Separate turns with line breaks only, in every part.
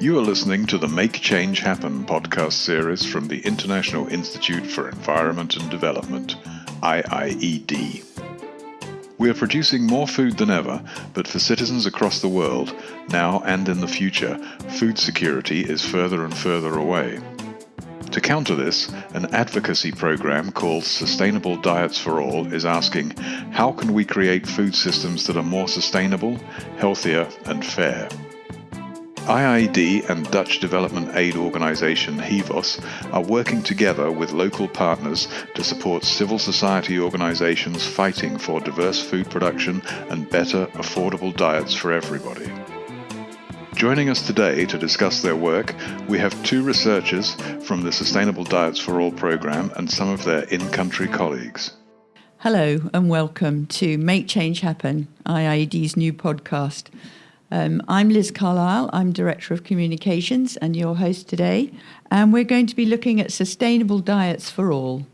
You are listening to the Make Change Happen podcast series from the International Institute for Environment and Development, IIED. We are producing more food than ever, but for citizens across the world, now and in the future, food security is further and further away. To counter this, an advocacy program called Sustainable Diets for All is asking how can we create food systems that are more sustainable, healthier, and fair? IIED and Dutch development aid organisation Hivos are working together with local partners to support civil society organisations fighting for diverse food production and better, affordable diets for everybody. Joining us today to discuss their work, we have two researchers from the Sustainable Diets for All programme and some of their in country colleagues.
Hello, and welcome to Make Change Happen, IIED's new podcast. Um, I'm Liz Carlile, I'm Director of Communications and your host today, and we're going to be looking at sustainable diets for all.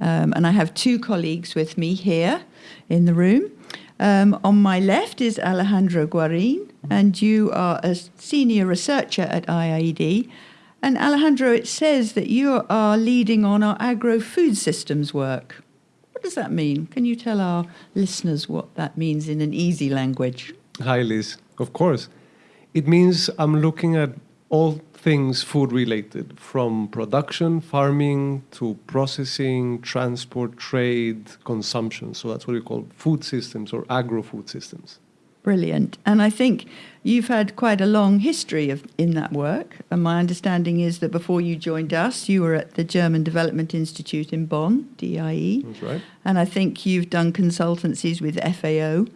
Um, and I have two colleagues with me here in the room. Um, on my left is Alejandro Guarin, and you are a senior researcher at IIED. And Alejandro, it says that you are leading on our agro food systems work. What does that mean? Can you tell our listeners what that means in an easy language?
Hi, Liz. Of course. It means I'm looking at all things food related, from production, farming, to processing, transport, trade, consumption. So that's what we call food systems or agro food systems.
Brilliant. And I think you've had quite a long history of, in that work. And my understanding is that before you joined us, you were at the German Development Institute in Bonn,
DIE. That's right.
And I think you've done consultancies with FAO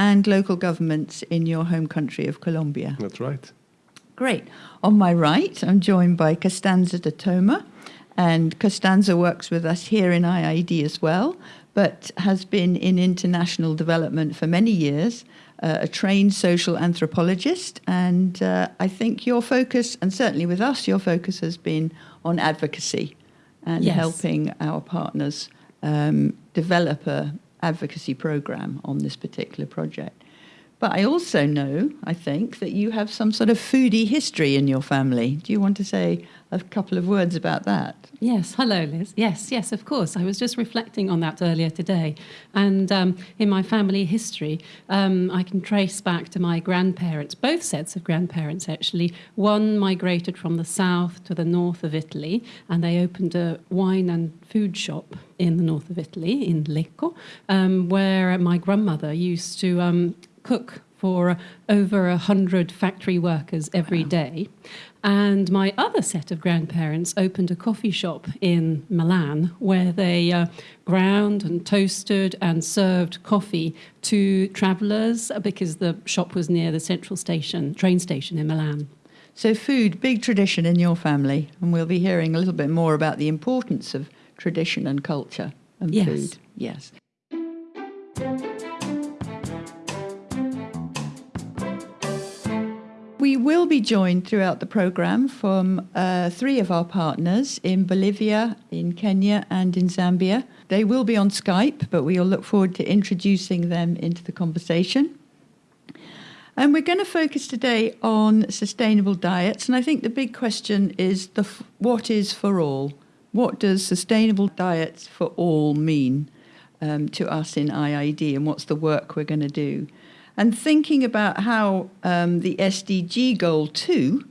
and local governments in your home country of Colombia.
That's right.
Great. On my right, I'm joined by Costanza de Toma, and Costanza works with us here in IIED as well, but has been in international development for many years, uh, a trained social anthropologist, and uh, I think your focus, and certainly with us, your focus has been on advocacy and yes. helping our partners um, develop a advocacy program on this particular project. But I also know, I think, that you have some sort of foodie history in your family. Do you want to say a couple of words about that?
Yes, hello, Liz. Yes, yes, of course. I was just reflecting on that earlier today. And um, in my family history, um, I can trace back to my grandparents, both sets of grandparents actually. One migrated from the south to the north of Italy, and they opened a wine and food shop in the north of Italy, in Lecco, um, where my grandmother used to um, cook for over a hundred factory workers every day. And my other set of grandparents opened a coffee shop in Milan where they uh, ground and toasted and served coffee to travellers because the shop was near the central station, train station in Milan.
So, food, big tradition in your family, and we'll be hearing a little bit more about the importance of tradition and culture and
yes.
food. Yes. We will be joined throughout the program from uh, three of our partners in Bolivia, in Kenya, and in Zambia. They will be on Skype, but we'll look forward to introducing them into the conversation. And we're going to focus today on sustainable diets. And I think the big question is the what is for all? What does sustainable diets for all mean um, to us in IIED, and what's the work we're going to do? And thinking about how um, the SDG goal 2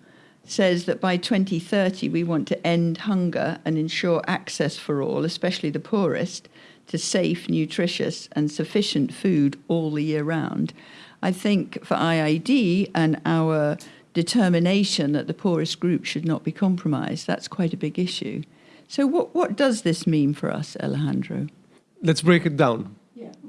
says that by 2030 we want to end hunger and ensure access for all, especially the poorest, to safe, nutritious, and sufficient food all the year round. I think for IIED and our determination that the poorest group should not be compromised, that's quite a big issue. So, what, what does this mean for us, Alejandro?
Let's break it down.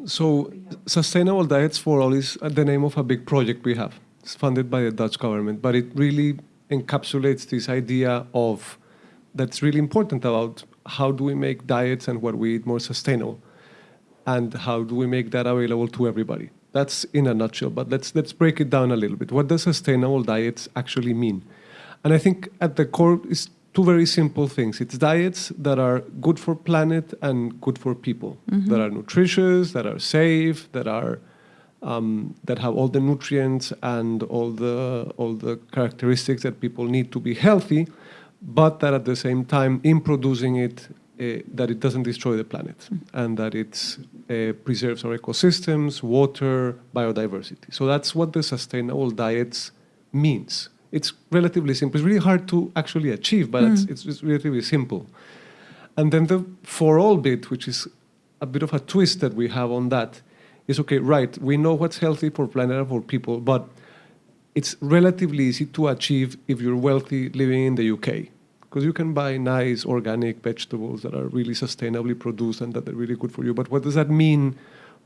So, Sustainable Diets for All is the name of a big project we have. It's funded by the Dutch government, but it really encapsulates this idea of that's really important about how do we make diets and what we eat more sustainable, and how do we make that available to everybody. That's in a nutshell. But let's let's break it down a little bit. What does sustainable diets actually mean? And I think at the core is two very simple things. It's diets that are good for planet and good for people, mm-hmm. that are nutritious, that are safe, that are um, that have all the nutrients and all the all the characteristics that people need to be healthy, but that at the same time, in producing it, uh, that it doesn't destroy the planet mm. and that it uh, preserves our ecosystems, water, biodiversity. So that's what the sustainable diets means. It's relatively simple. It's really hard to actually achieve, but mm. it's, it's, it's relatively simple. And then the for all bit, which is a bit of a twist that we have on that, is okay, right, we know what's healthy for planet and for people, but it's relatively easy to achieve if you're wealthy living in the UK. Because you can buy nice organic vegetables that are really sustainably produced and that are really good for you. But what does that mean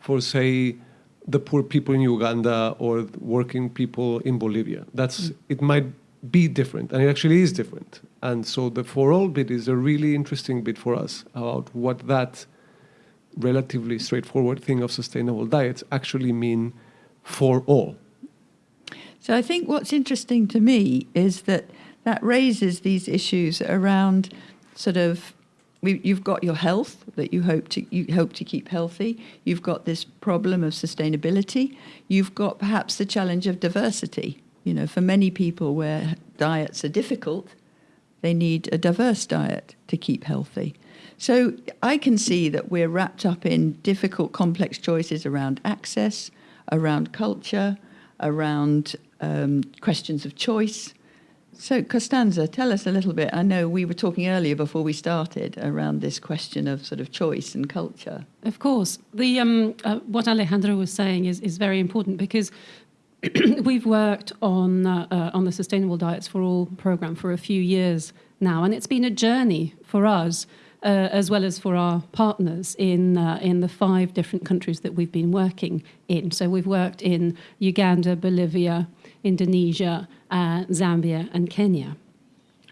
for, say, the poor people in Uganda or working people in Bolivia? That's mm. it might be different, and it actually is different. And so the for all bit is a really interesting bit for us about what that relatively straightforward thing of sustainable diets actually mean for all.
So I think what's interesting to me is that that raises these issues around sort of you've got your health that you hope to you hope to keep healthy. You've got this problem of sustainability. You've got perhaps the challenge of diversity. You know, for many people where diets are difficult, they need a diverse diet to keep healthy. So I can see that we're wrapped up in difficult, complex choices around access, around culture, around um, questions of choice. So, Costanza, tell us a little bit. I know we were talking earlier before we started around this question of sort of choice and culture.
Of course. The, um, uh, what Alejandro was saying is, is very important because we've worked on, uh, uh, on the Sustainable Diets for All program for a few years now, and it's been a journey for us uh, as well as for our partners in uh, in the five different countries that we've been working in. So we've worked in Uganda, Bolivia, Indonesia, uh, Zambia, and Kenya.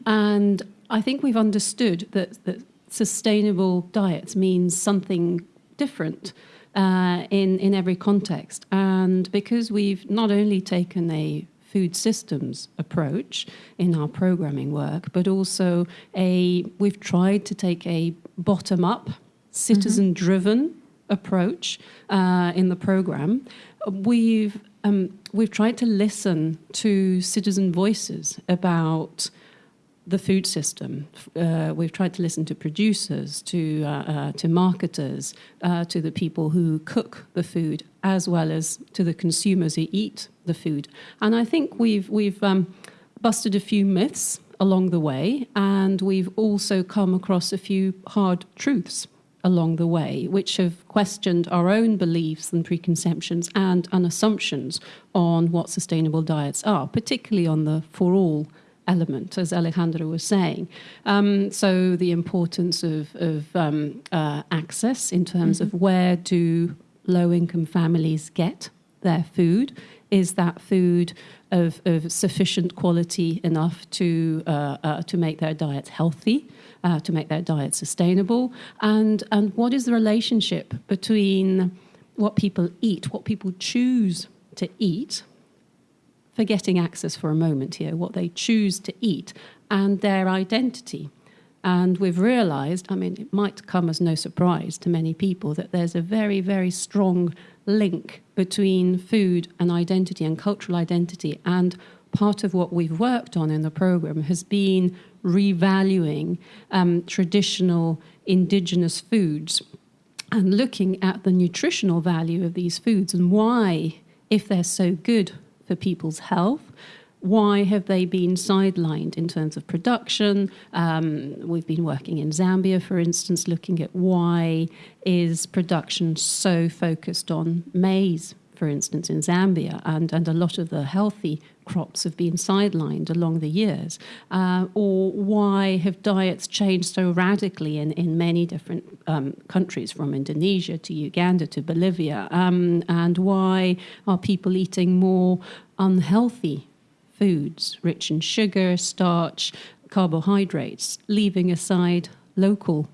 And I think we've understood that, that sustainable diets means something different uh, in in every context. And because we've not only taken a food systems approach in our programming work, but also a we've tried to take a bottom up, citizen driven mm-hmm. approach uh, in the program. We've um, we've tried to listen to citizen voices about the food system. Uh, we've tried to listen to producers, to uh, uh, to marketers, uh, to the people who cook the food, as well as to the consumers who eat the food. And I think we've we've um, busted a few myths along the way, and we've also come across a few hard truths along the way, which have questioned our own beliefs and preconceptions and, and assumptions on what sustainable diets are, particularly on the for all element, as Alejandro was saying. Um, so the importance of, of um, uh, access in terms mm-hmm. of where do low-income families get their food? Is that food of, of sufficient quality enough to uh, uh, to make their diets healthy, uh, to make their diet sustainable? And and what is the relationship between what people eat, what people choose to eat, forgetting access for a moment here, what they choose to eat, and their identity. And we've realized, I mean, it might come as no surprise to many people that there's a very, very strong link between food and identity and cultural identity. And part of what we've worked on in the program has been revaluing um, traditional indigenous foods and looking at the nutritional value of these foods and why, if they're so good for people's health. Why have they been sidelined in terms of production? Um, we've been working in Zambia, for instance, looking at why is production so focused on maize, for instance, in Zambia, and, and a lot of the healthy crops have been sidelined along the years? Uh, or why have diets changed so radically in, in many different um, countries, from Indonesia to Uganda to Bolivia? Um, and why are people eating more unhealthy foods, rich in sugar, starch, carbohydrates, leaving aside local,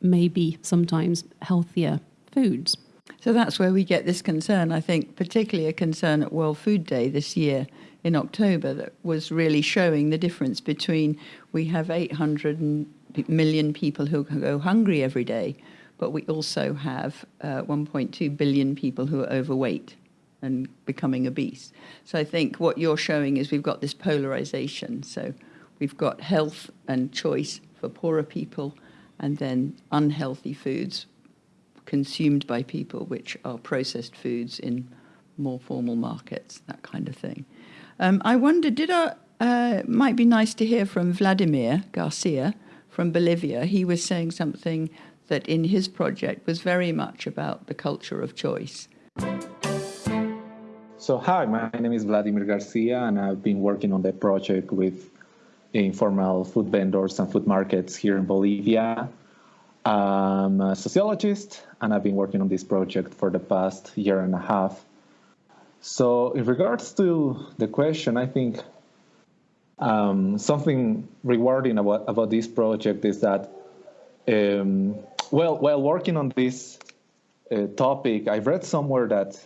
maybe sometimes healthier foods?
So that's where we get this concern, I think, particularly a concern at World Food Day this year in October that was really showing the difference between we have 800 million people who go hungry every day, but we also have uh, 1.2 billion people who are overweight. and becoming obese. So I think what you're showing is we've got this polarization. So we've got health and choice for poorer people, and then unhealthy foods consumed by people, which are processed foods in more formal markets, that kind of thing. Um, I wonder, did our, uh, might be nice to hear from Vladimir Garcia from Bolivia. He was saying something that in his project was very much about the culture of choice.
So, hi, my name is Vladimir Garcia, and I've been working on the project with informal food vendors and food markets here in Bolivia. I'm a sociologist, and I've been working on this project for the past year and a half. So, in regards to the question, I think um, something rewarding about, about this project is that, um, well, while working on this uh, topic, I've read somewhere that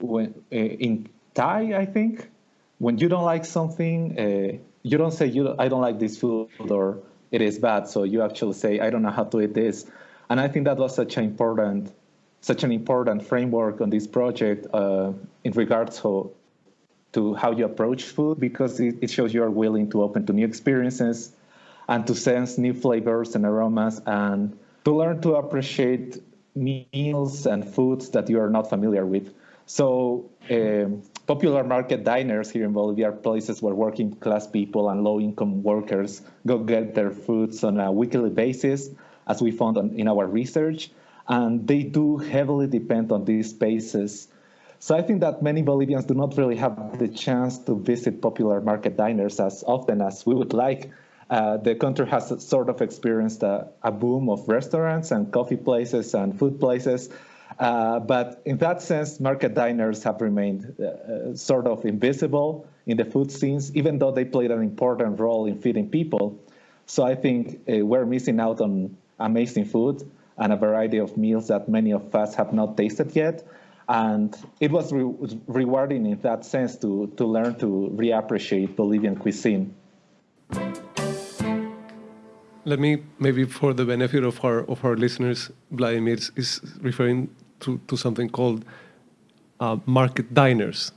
when uh, in Thai, I think, when you don't like something, uh, you don't say you I don't like this food or it is bad. So you actually say I don't know how to eat this, and I think that was such an important such an important framework on this project uh, in regards to to how you approach food because it, it shows you are willing to open to new experiences and to sense new flavors and aromas and to learn to appreciate meals and foods that you are not familiar with. So um, popular market diners here in Bolivia are places where working class people and low income workers go get their foods on a weekly basis, as we found on, in our research. And they do heavily depend on these spaces. So I think that many Bolivians do not really have the chance to visit popular market diners as often as we would like. Uh, the country has sort of experienced a, a boom of restaurants and coffee places and food places uh, but in that sense, market diners have remained uh, uh, sort of invisible in the food scenes, even though they played an important role in feeding people. So I think uh, we're missing out on amazing food and a variety of meals that many of us have not tasted yet. And it was re rewarding in that sense to, to learn to reappreciate Bolivian cuisine.
Let me maybe for the benefit of our of our listeners, Vladimir is referring to, to something called uh, market diners.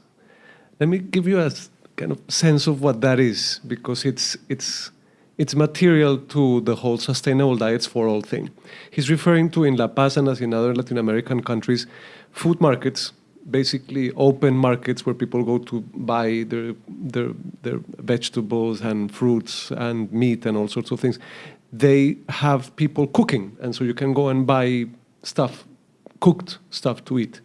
Let me give you a kind of sense of what that is, because it's, it's, it's material to the whole sustainable diets for all thing. He's referring to in La Paz and as in other Latin American countries, food markets, basically open markets where people go to buy their, their, their vegetables and fruits and meat and all sorts of things. They have people cooking, and so you can go and buy stuff cooked stuff to eat.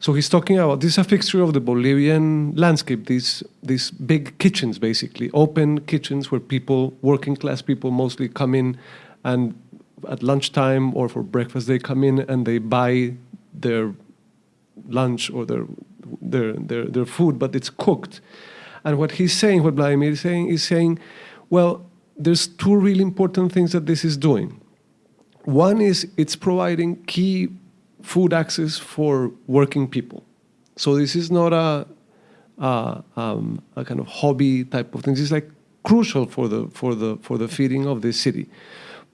So he's talking about this is a fixture of the Bolivian landscape. These these big kitchens, basically open kitchens where people, working class people, mostly come in, and at lunchtime or for breakfast they come in and they buy their lunch or their their their, their food, but it's cooked. And what he's saying, what Vladimir is saying, is saying, well, there's two really important things that this is doing. One is it's providing key food access for working people. So this is not a, a, um, a kind of hobby type of thing. Is like crucial for the for the for the feeding of the city.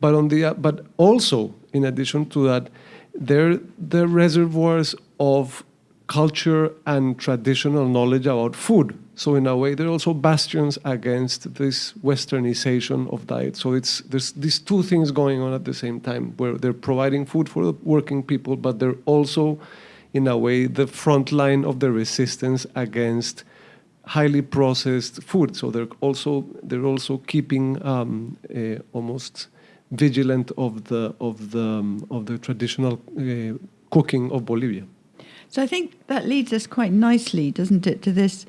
But on the but also in addition to that, they're the reservoirs of culture and traditional knowledge about food. So in a way, they're also bastions against this westernization of diet. So it's there's these two things going on at the same time, where they're providing food for the working people, but they're also, in a way, the front line of the resistance against highly processed food. So they're also they're also keeping um, uh, almost vigilant of the of the um, of the traditional uh, cooking of Bolivia.
So I think that leads us quite nicely, doesn't it, to this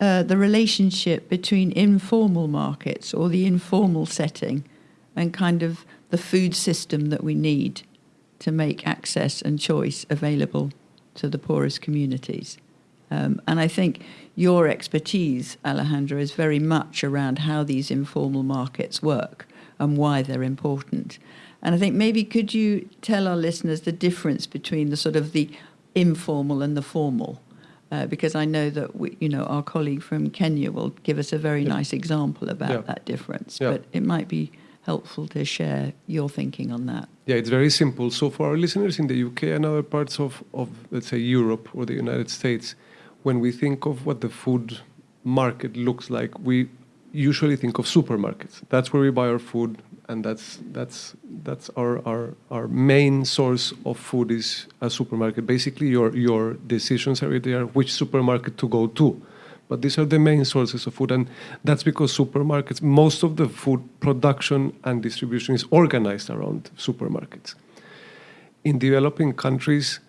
uh, the relationship between informal markets or the informal setting and kind of the food system that we need to make access and choice available to the poorest communities. Um, and I think your expertise, Alejandro, is very much around how these informal markets work and why they're important. And I think maybe could you tell our listeners the difference between the sort of the informal and the formal. Uh, because I know that we, you know our colleague from Kenya will give us a very yeah. nice example about yeah. that difference. Yeah. But it might be helpful to share your thinking on that.
Yeah, it's very simple. So for our listeners in the UK and other parts of, of let's say Europe or the United States, when we think of what the food market looks like, we usually think of supermarkets. That's where we buy our food, and that's that's that's our, our our main source of food is a supermarket. Basically, your your decisions are there which supermarket to go to. But these are the main sources of food, and that's because supermarkets, most of the food production and distribution is organized around supermarkets. In developing countries,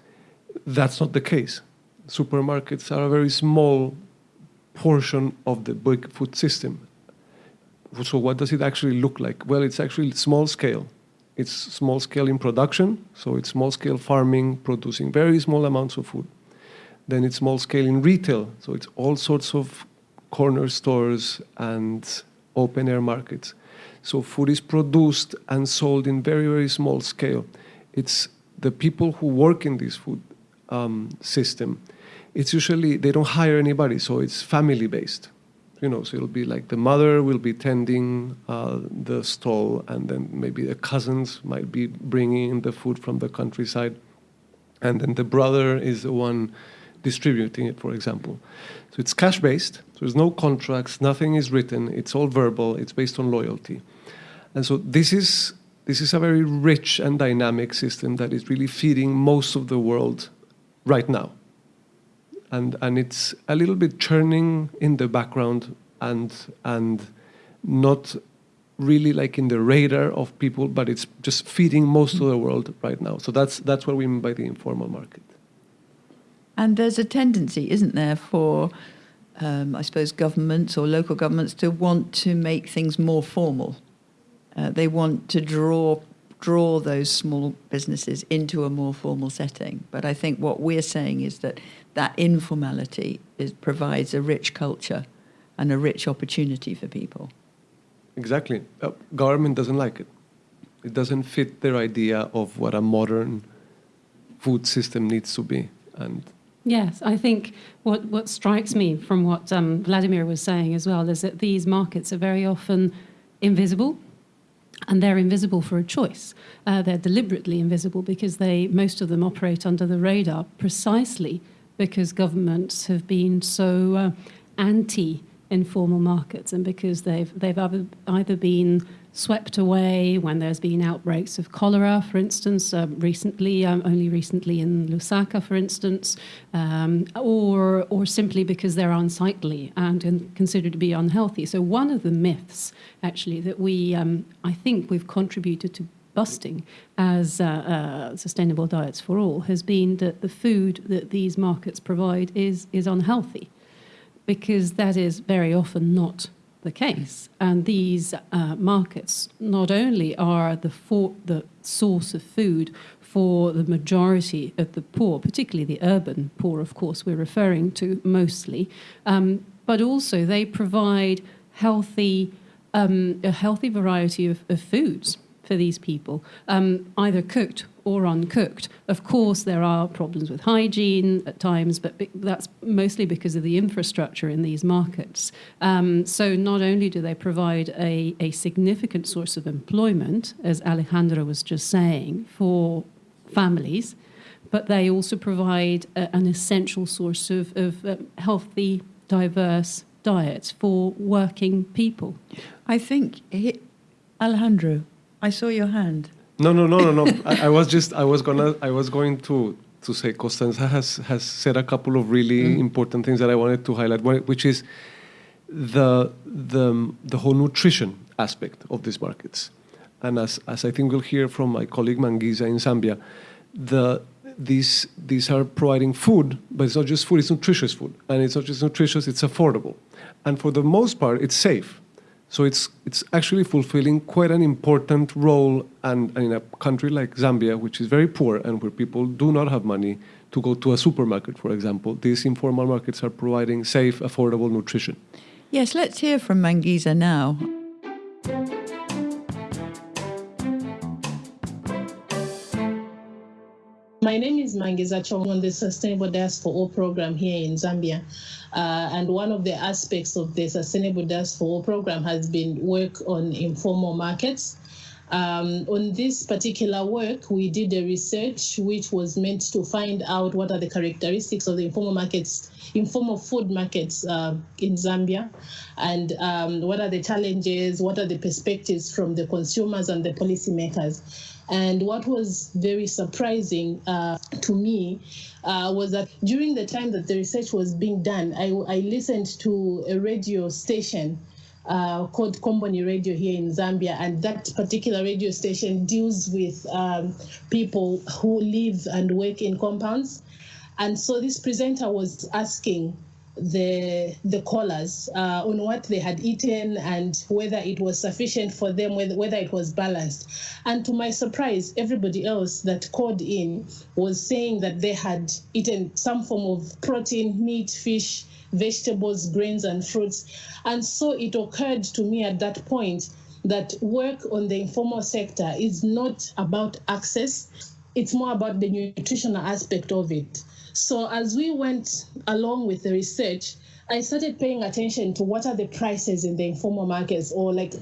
that's not the case. Supermarkets are a very small portion of the big food system. So, what does it actually look like? Well, it's actually small scale. It's small scale in production, so it's small scale farming, producing very small amounts of food. Then it's small scale in retail, so it's all sorts of corner stores and open air markets. So, food is produced and sold in very, very small scale. It's the people who work in this food um, system. It's usually, they don't hire anybody, so it's family based you know, so it'll be like the mother will be tending uh, the stall, and then maybe the cousins might be bringing in the food from the countryside, and then the brother is the one distributing it, for example. So it's cash based. So there's no contracts, nothing is written. It's all verbal. It's based on loyalty, and so this is this is a very rich and dynamic system that is really feeding most of the world right now and and it's a little bit churning in the background and and not really like in the radar of people, but it's just feeding most of the world right now. So that's that's what we mean by the informal market.
And there's a tendency, isn't there, for um, I suppose governments or local governments to want to make things more formal. Uh, they want to draw draw those small businesses into a more formal setting. But I think what we're saying is that that informality is, provides a rich culture and a rich opportunity for people.
Exactly. Uh, government doesn't like it. It doesn't fit their idea of what a modern food system needs to be. And
Yes, I think what, what strikes me from what um, Vladimir was saying as well is that these markets are very often invisible and they're invisible for a choice. Uh, they're deliberately invisible because they most of them operate under the radar precisely because governments have been so uh, anti informal markets and because they've they've either, either been swept away when there's been outbreaks of cholera, for instance, um, recently, um, only recently in Lusaka, for instance, um, or, or simply because they're unsightly and considered to be unhealthy. So, one of the myths, actually, that we, um, I think we've contributed to busting as uh, uh, sustainable diets for all has been that the food that these markets provide is, is unhealthy because that is very often not the case. And these uh, markets not only are the, for, the source of food for the majority of the poor, particularly the urban poor, of course, we're referring to mostly, um, but also they provide healthy, um, a healthy variety of, of foods for these people, um, either cooked or uncooked. Of course, there are problems with hygiene at times, but that's mostly because of the infrastructure in these markets. Um, so, not only do they provide a, a significant source of employment, as Alejandro was just saying, for families, but they also provide a, an essential source of, of uh, healthy, diverse diets for working people.
I think, Alejandro, I saw your hand.
No, no, no, no, no. I, I, was just, I was gonna, I was going to to say Costanza has has said a couple of really mm. important things that I wanted to highlight, which is the the the whole nutrition aspect of these markets, and as as I think we'll hear from my colleague Mangiza in Zambia, the these these are providing food, but it's not just food; it's nutritious food, and it's not just nutritious; it's affordable, and for the most part, it's safe. So it's it's actually fulfilling quite an important role, and, and in a country like Zambia, which is very poor and where people do not have money to go to a supermarket, for example, these informal markets are providing safe, affordable nutrition.
Yes, let's hear from Mangiza now.
My name is Mangiza Chong on the Sustainable Diets for All program here in Zambia. Uh, and one of the aspects of the Sustainable Diets for All program has been work on informal markets. Um, on this particular work, we did a research which was meant to find out what are the characteristics of the informal markets, informal food markets uh, in Zambia, and um, what are the challenges, what are the perspectives from the consumers and the policymakers. And what was very surprising uh, to me uh, was that during the time that the research was being done, I, I listened to a radio station uh, called Komboni Radio here in Zambia, and that particular radio station deals with um, people who live and work in compounds. And so this presenter was asking the the callers uh, on what they had eaten and whether it was sufficient for them, whether, whether it was balanced. And to my surprise, everybody else that called in was saying that they had eaten some form of protein, meat, fish, vegetables, grains, and fruits. And so it occurred to me at that point that work on the informal sector is not about access, it's more about the nutritional aspect of it. So as we went along with the research, I started paying attention to what are the prices in the informal markets or like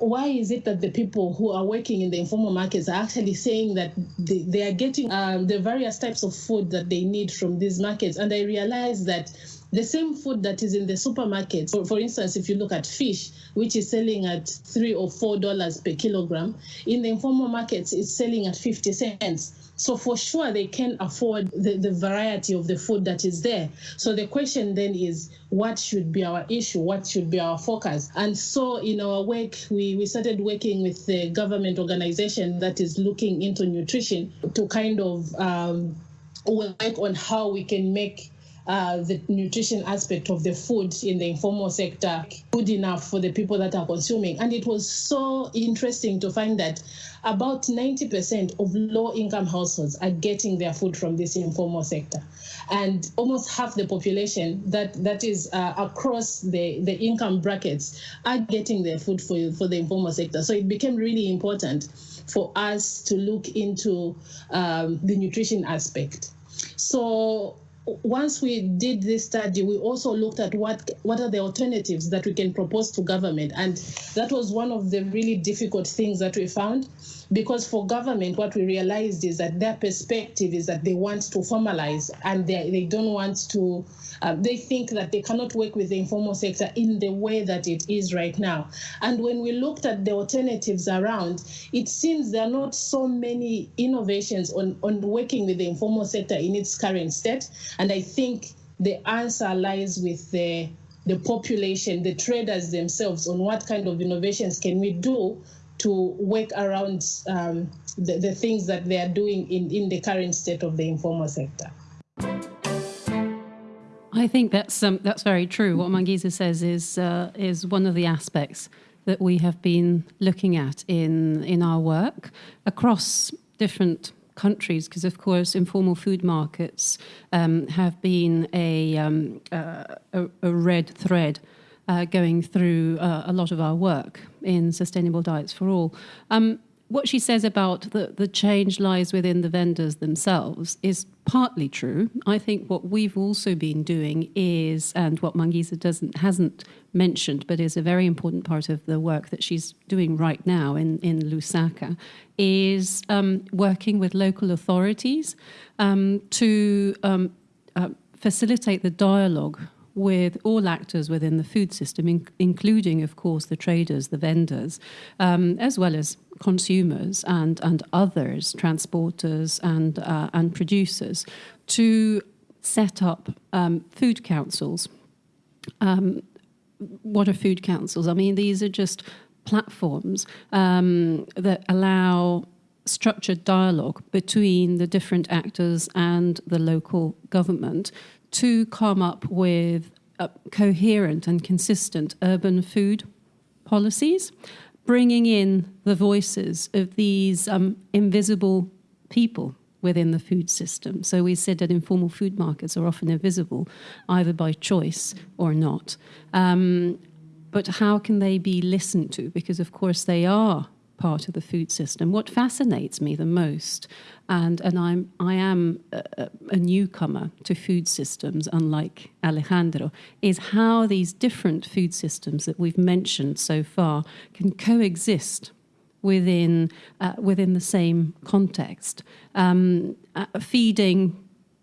why is it that the people who are working in the informal markets are actually saying that they, they are getting um, the various types of food that they need from these markets? And I realized that the same food that is in the supermarket, for, for instance, if you look at fish, which is selling at three or four dollars per kilogram, in the informal markets, it's selling at 50 cents. So for sure, they can afford the, the variety of the food that is there. So the question then is, what should be our issue? What should be our focus? And so in our work, we, we started working with the government organization that is looking into nutrition to kind of um, work on how we can make uh, the nutrition aspect of the food in the informal sector good enough for the people that are consuming. And it was so interesting to find that about 90% of low income households are getting their food from this informal sector. And almost half the population that, that is uh, across the, the income brackets are getting their food for, for the informal sector. So it became really important for us to look into um, the nutrition aspect. So once we did this study, we also looked at what what are the alternatives that we can propose to government, and that was one of the really difficult things that we found, because for government, what we realized is that their perspective is that they want to formalize and they they don't want to uh, they think that they cannot work with the informal sector in the way that it is right now. And when we looked at the alternatives around, it seems there are not so many innovations on, on working with the informal sector in its current state. And I think the answer lies with the the population, the traders themselves, on what kind of innovations can we do to work around um, the, the things that they are doing in, in the current state of the informal sector.
I think that's um, that's very true. What Mangiza says is uh, is one of the aspects that we have been looking at in in our work across different countries, because of course informal food markets um, have been a, um, uh, a, a red thread. Uh, going through uh, a lot of our work in sustainable diets for all. Um, what she says about the, the change lies within the vendors themselves is partly true. I think what we've also been doing is, and what Mangiza doesn't hasn't mentioned, but is a very important part of the work that she's doing right now in, in Lusaka, is um, working with local authorities um, to um, uh, facilitate the dialogue with all actors within the food system, in, including, of course, the traders, the vendors, um, as well as consumers and, and others, transporters and, uh, and producers, to set up um, food councils. Um, what are food councils? I mean, these are just platforms um, that allow structured dialogue between the different actors and the local government to come up with coherent and consistent urban food policies, bringing in the voices of these um, invisible people within the food system. So we said that informal food markets are often invisible, either by choice or not. Um, but how can they be listened to? Because, of course, they are part of the food system. What fascinates me the most, and, and I'm, I am a, a newcomer to food systems, unlike Alejandro, is how these different food systems that we've mentioned so far can coexist within uh, within the same context, um, uh, feeding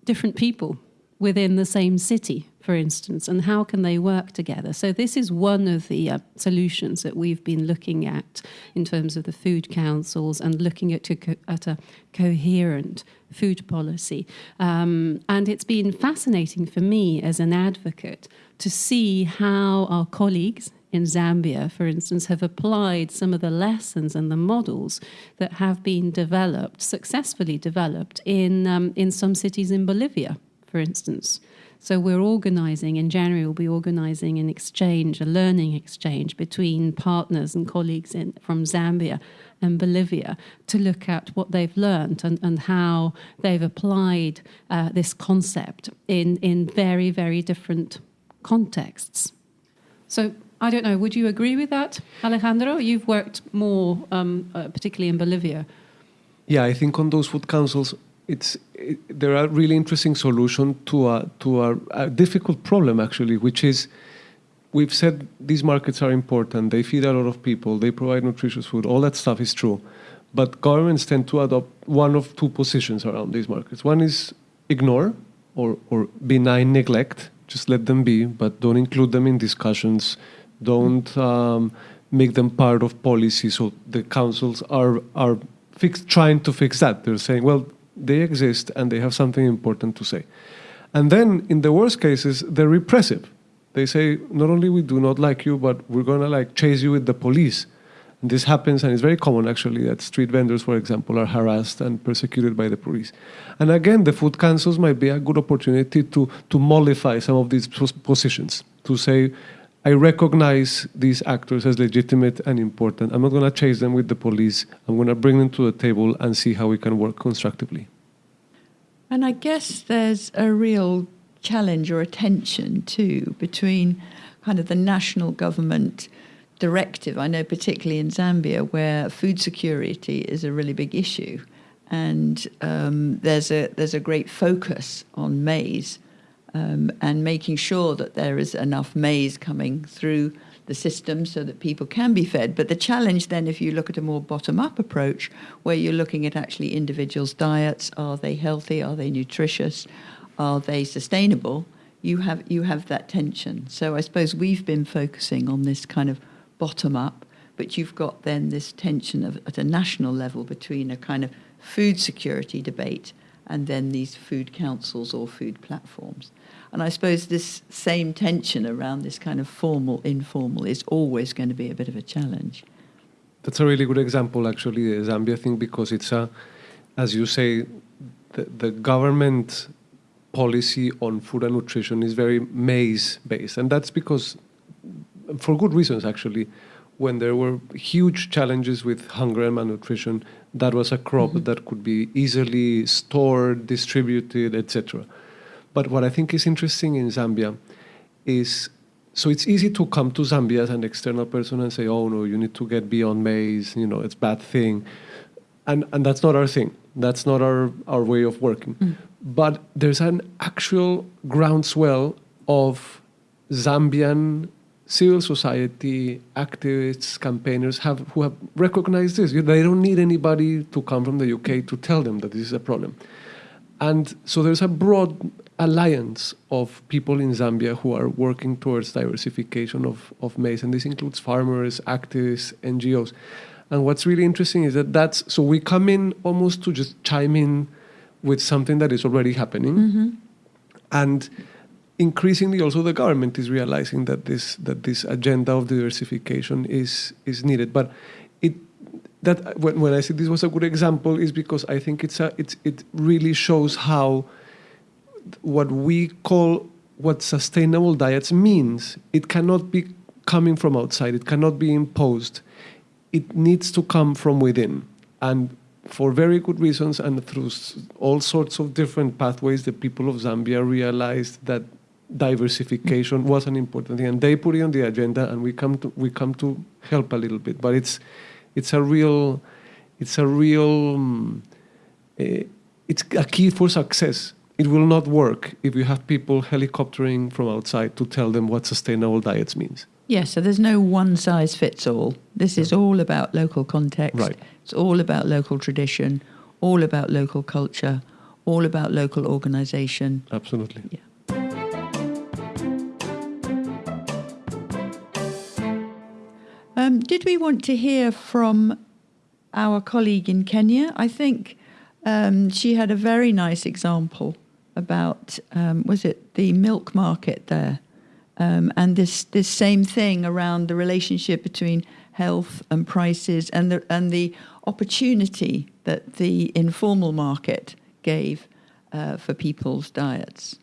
different people within the same city, for instance, and how can they work together? So, this is one of the uh, solutions that we've been looking at in terms of the food councils and looking at, at a coherent food policy. Um, and it's been fascinating for me as an advocate to see how our colleagues in Zambia, for instance, have applied some of the lessons and the models that have been developed, successfully developed, in, um, in some cities in Bolivia for instance. So we're organizing, in January, we'll be organizing an exchange, a learning exchange between partners and colleagues in, from Zambia and Bolivia to look at what they've learned and, and how they've applied uh, this concept in, in very, very different contexts. So I don't know, would you agree with that, Alejandro? You've worked more, um, uh, particularly in Bolivia.
Yeah, I think on those food councils, it's it, there are really interesting solutions to a to a, a, difficult problem actually, which is we've said these markets are important. They feed a lot of people. They provide nutritious food. All that stuff is true, but governments tend to adopt one of two positions around these markets. One is ignore or or benign neglect. Just let them be, but don't include them in discussions. Don't um, make them part of policy. So the councils are are fix, trying to fix that. They're saying, well, they exist and they have something important to say. And then in the worst cases, they're repressive. They say, not only we do not like you, but we're going to like chase you with the police. And this happens, and it's very common actually that street vendors, for example, are harassed and persecuted by the police. And again, the food councils might be a good opportunity to, to mollify some of these positions, to say, I recognize these actors as legitimate and important. I'm not going to chase them with the police. I'm going to bring them to the table and see how we can work constructively.
And I guess there's a real challenge or a tension too between kind of the national government directive. I know, particularly in Zambia, where food security is a really big issue, and um, there's a there's a great focus on maize um, and making sure that there is enough maize coming through the system so that people can be fed. But the challenge then, if you look at a more bottom up approach, where you're looking at actually individuals' diets are they healthy, are they nutritious, are they sustainable? You have, you have that tension. So I suppose we've been focusing on this kind of bottom up, but you've got then this tension of, at a national level between a kind of food security debate and then these food councils or food platforms. And I suppose this same tension around this kind of formal, informal is always going to be a bit of a challenge.
That's a really good example, actually, the Zambia thing, because it's a, as you say, the, the government policy on food and nutrition is very maize based. And that's because, for good reasons, actually, when there were huge challenges with hunger and malnutrition, that was a crop mm-hmm. that could be easily stored, distributed, etc. But what I think is interesting in Zambia is so it's easy to come to Zambia as an external person and say, "Oh no, you need to get beyond maize. You know, it's bad thing," and and that's not our thing. That's not our our way of working. Mm. But there's an actual groundswell of Zambian civil society activists, campaigners have who have recognized this. They don't need anybody to come from the UK to tell them that this is a problem. And so there's a broad alliance of people in Zambia who are working towards diversification of, of maize, and this includes farmers, activists, NGOs. And what's really interesting is that that's so we come in almost to just chime in with something that is already happening, mm-hmm. and increasingly also the government is realizing that this that this agenda of diversification is is needed. But it that when, when I say this was a good example is because I think it's a it's it really shows how what we call what sustainable diets means. It cannot be coming from outside. It cannot be imposed. It needs to come from within. And for very good reasons and through all sorts of different pathways, the people of Zambia realized that diversification was an important thing, and they put it on the agenda, and we come to we come to help a little bit. But it's it's a real it's a real um, uh, it's a key for success it will not work if you have people helicoptering from outside to tell them what sustainable diets means.
Yeah, so there's no one size fits all. This is all about local context.
Right.
It's all about local tradition, all about local culture, all about local organisation.
Absolutely.
Yeah. Um, did we want to hear from our colleague in Kenya? I think um, she had a very nice example about um, was it the milk market there, um, and this this same thing around the relationship between health and prices and the and the opportunity that the informal market gave uh, for people's diets.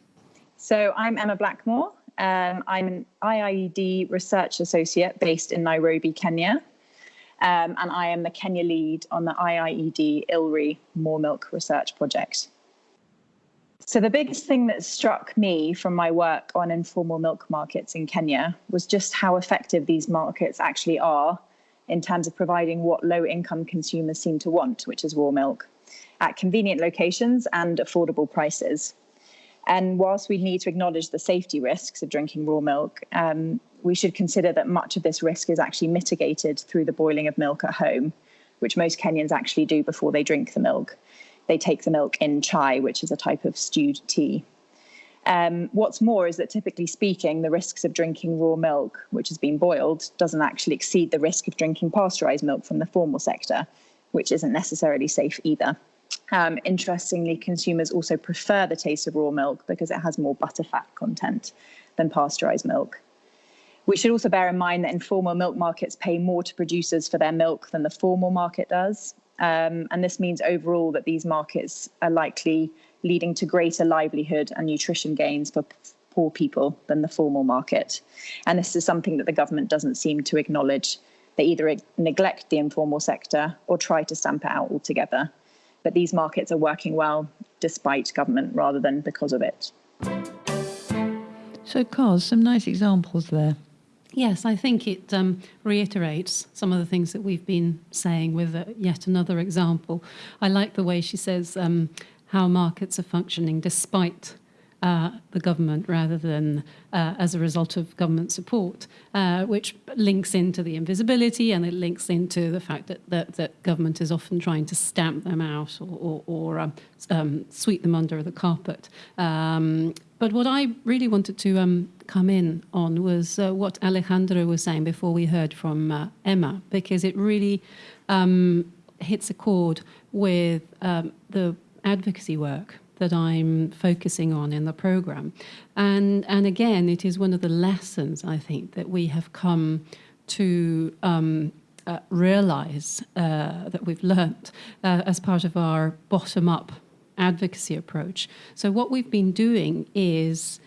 So I'm Emma Blackmore. Um, I'm an IIED research associate based in Nairobi, Kenya. Um, and I am the Kenya lead on the IIED ILRI More Milk Research Project. So, the biggest thing that struck me from my work on informal milk markets in Kenya was just how effective these markets actually are in terms of providing what low income consumers seem to want, which is raw milk, at convenient locations and affordable prices. And whilst we need to acknowledge the safety risks of drinking raw milk, um, we should consider that much of this risk is actually mitigated through the boiling of milk at home, which most Kenyans actually do before they drink the milk. They take the milk in chai, which is a type of stewed tea. Um, what's more is that typically speaking, the risks of drinking raw milk, which has been boiled, doesn't actually exceed the risk of drinking pasteurized milk from the formal sector, which isn't necessarily safe either. Um, interestingly, consumers also prefer the taste of raw milk because it has more butterfat content than pasteurized milk. We should also bear in mind that informal milk markets pay more to producers for their milk than the formal market does. Um, and this means overall that these markets are likely leading to greater livelihood and nutrition gains for poor people than the formal market. And this is something that the government doesn't seem to acknowledge. They either neglect the informal sector or try to stamp it out altogether but these markets are working well despite government rather than because of it.
So, Kos, some nice examples there.
Yes, I think it um, reiterates some of the things that we've been saying with uh, yet another example. I like the way she says um, how markets are functioning despite uh, the government rather than uh, as a result of government support, uh, which links into the invisibility and it links into the fact that, that, that government is often trying to stamp them out or, or, or um, um, sweep them under the carpet. Um, but what I really wanted to um, come in on was uh, what Alejandro was saying before we heard from uh, Emma, because it really um, hits a chord with um, the advocacy work that I'm focusing on in the program. And, and again, it is one of the lessons I think that we have come to um, uh, realize uh, that we've learnt uh, as part of our bottom up advocacy approach. So, what we've been doing is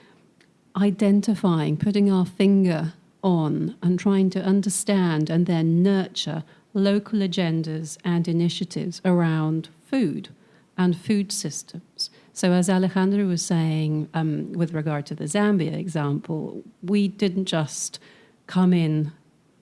identifying, putting our finger on, and trying to understand and then nurture local agendas and initiatives around food and food systems. So, as Alejandro was saying um, with regard to the Zambia example, we didn't just come in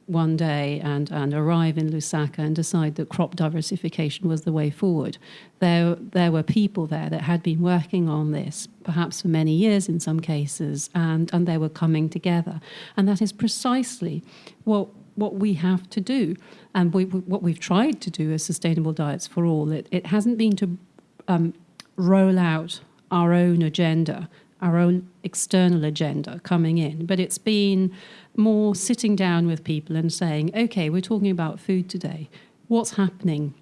one day and, and arrive in Lusaka and decide that crop diversification was the way forward. There, there were people there that had been working on this, perhaps for many years in some cases, and, and they were coming together. And that is precisely what what we have to do and we, what we've tried to do as sustainable diets for all it, it hasn't been to um, roll out our own agenda, our own external agenda coming in, but it's been more sitting down with people and saying, okay, we're talking about food today. What's happening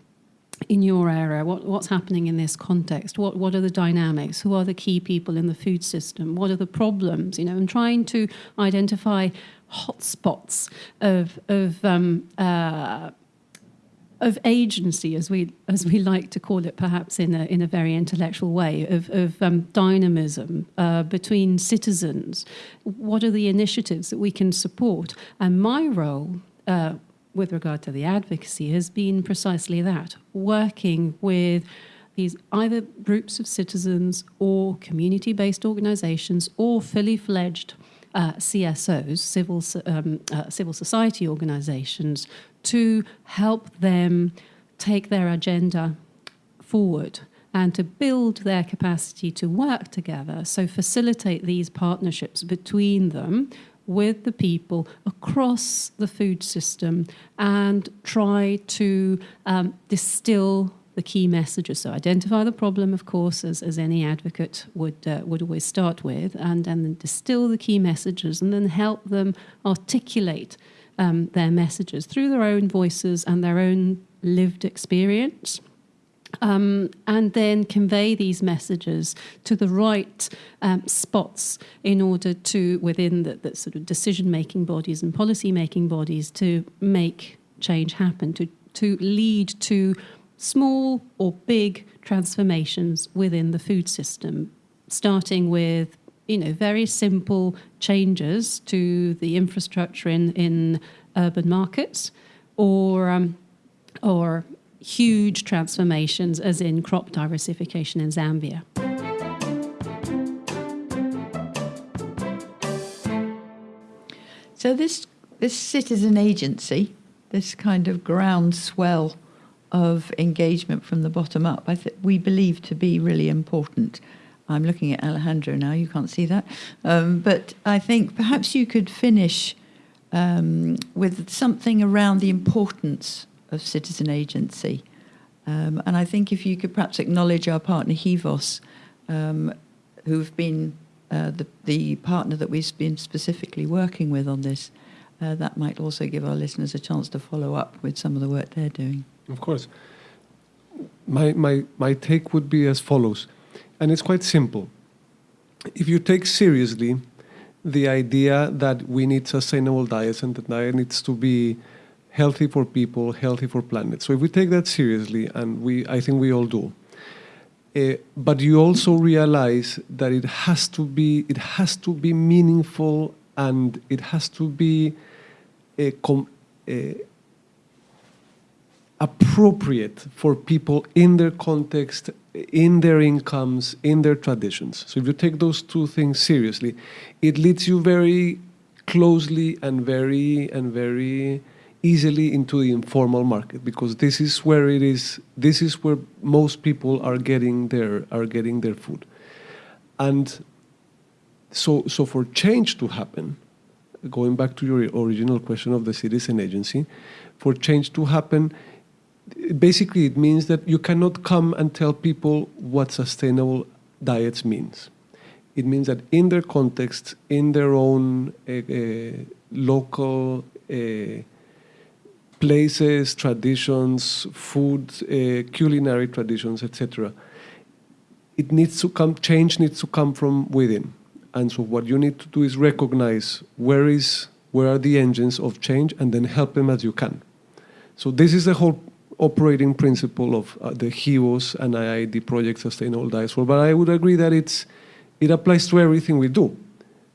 in your area? What, what's happening in this context? What, what are the dynamics? Who are the key people in the food system? What are the problems? You know, and trying to identify hotspots of, of um, uh, of agency, as we as we like to call it, perhaps in a in a very intellectual way, of of um, dynamism uh, between citizens. What are the initiatives that we can support? And my role. Uh, with regard to the advocacy, has been precisely that working with these either groups of citizens or community based organizations or fully fledged uh, CSOs, civil, um, uh, civil society organizations, to help them take their agenda forward and to build their capacity to work together. So, facilitate these partnerships between them with the people across the food system and try to um, distill the key messages. So identify the problem, of course, as, as any advocate would uh, would always start with, and, and then distill the key messages, and then help them articulate um, their messages through their own voices and their own lived experience. Um, and then convey these messages to the right um, spots in order to, within the, the sort of decision making bodies and policy making bodies, to make change happen, to, to lead to small or big transformations within the food system, starting with you know very simple changes to the infrastructure in, in urban markets, or um, or huge transformations, as in crop diversification in Zambia.
So this this citizen agency, this kind of groundswell of engagement from the bottom up, I we believe to be really important. I'm looking at Alejandro now, you can't see that. Um, but I think perhaps you could finish um, with something around the importance of citizen agency. Um, and I think if you could perhaps acknowledge our partner Hivos, um, who've been uh, the, the partner that we've been specifically working with on this, uh, that might also give our listeners a chance to follow up with some of the work they're doing.
Of course. My, my, my take would be as follows, and it's quite simple. If you take seriously the idea that we need sustainable diets and the diet needs to be healthy for people, healthy for planet. So if we take that seriously, and we, I think we all do, uh, but you also realize that it has to be, it has to be meaningful, and it has to be com- uh, appropriate for people in their context, in their incomes, in their traditions. So if you take those two things seriously, it leads you very closely and very and very easily into the informal market because this is where it is this is where most people are getting their are getting their food. And so so for change to happen, going back to your original question of the citizen agency, for change to happen, basically it means that you cannot come and tell people what sustainable diets means. It means that in their context, in their own uh, uh, local uh, places, traditions, food, culinary traditions, etc., it needs to come. Change needs to come from within. And so, what you need to do is recognize where is where are the engines of change, and then help them as you can. So this is the whole operating principle of uh, the Hivos and IIED project Sustainable Diets But I would agree that it's, it applies to everything we do.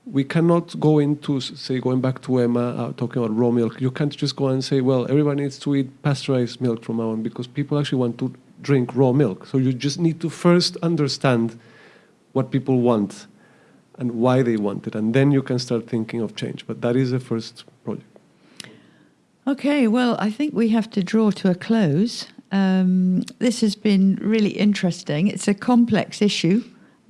We cannot go into, say, going back to Emma, uh, talking about raw milk, you can't just go and say, well, everyone needs to eat pasteurized milk from now on because people actually want to drink raw milk. So you just need to first understand what people want and why they want it, and then you can start thinking of change. But that is the first.
Okay, well, I think we have to draw to a close. Um, this has been really interesting. It's a complex issue,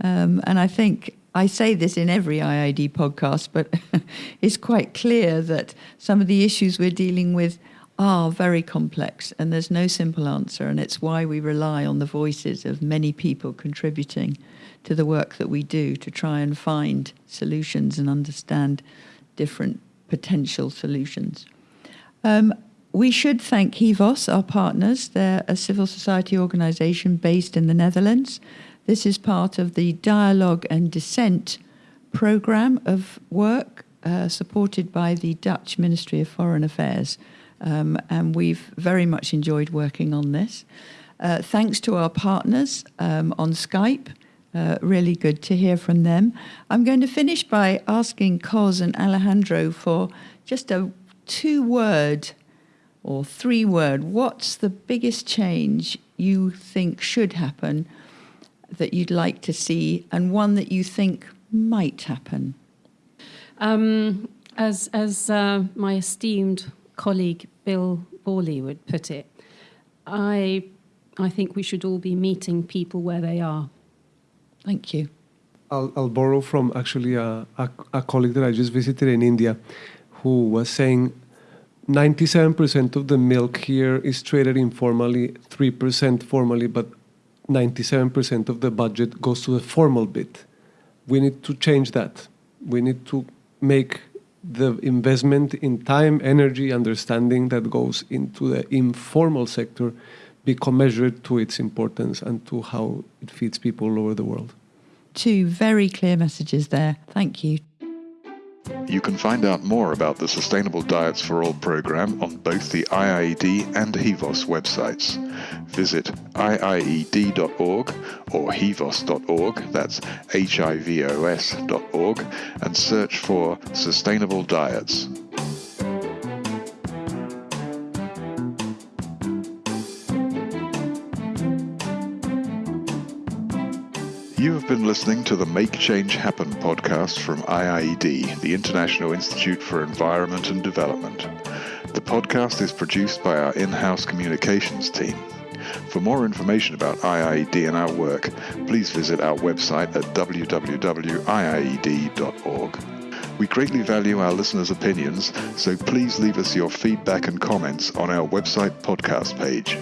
um, and I think I say this in every IIED podcast, but it's quite clear that some of the issues we're dealing with are very complex, and there's no simple answer, and it's why we rely on the voices of many people contributing to the work that we do to try and find solutions and understand different potential solutions. Um, we should thank Hivos, our partners. They're a civil society organisation based in the Netherlands. This is part of the Dialogue and Dissent programme of work uh, supported by the Dutch Ministry of Foreign Affairs. Um, and we've very much enjoyed working on this. Uh, thanks to our partners um, on Skype. Uh, really good to hear from them. I'm going to finish by asking Cos and Alejandro for just a two word or three word, what's the biggest change you think should happen that you'd like to see, and one that you think might happen?
Um, as as uh, my esteemed colleague Bill Vorley would put it, I I think we should all be meeting people where they are.
Thank you.
I'll, I'll borrow from actually a, a, a colleague that I just visited in India who was saying 97% of the milk here is traded informally, 3% formally, but 97% of the budget goes to the formal bit. We need to change that. We need to make the investment in time, energy, understanding that goes into the informal sector be commensurate to its importance and to how it feeds people all over the world.
Two very clear messages there. Thank you.
You can find out more about the Sustainable Diets for All program on both the IIED and HIVOS websites. Visit iied.org or hivos.org, that's H-I-V-O-S.org, and search for Sustainable Diets. You have been listening to the Make Change Happen podcast from IIED, the International Institute for Environment and Development. The podcast is produced by our in house communications team. For more information about IIED and our work, please visit our website at www.iied.org. We greatly value our listeners' opinions, so please leave us your feedback and comments on our website podcast page.